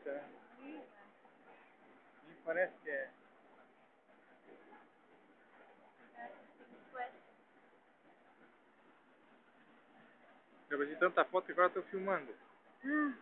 bonita, né? Parece que é. Eu de tanta foto que agora estou filmando. Hum.